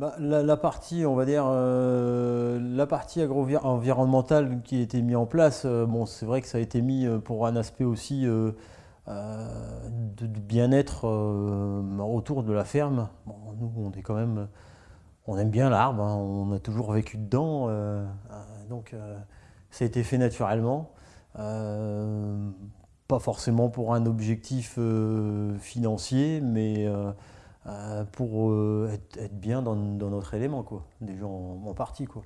bah, la, partie, on va dire, euh, la partie agro-environnementale qui a été mise en place, euh, bon, c'est vrai que ça a été mis euh, pour un aspect aussi de, bien-être autour de la ferme. nous, on est quand même, on aime bien l'arbre, hein, on a toujours vécu dedans, donc ça a été fait naturellement. pas forcément pour un objectif financier, mais pour euh, être, bien dans, notre élément, quoi. Des gens en, en partie, quoi.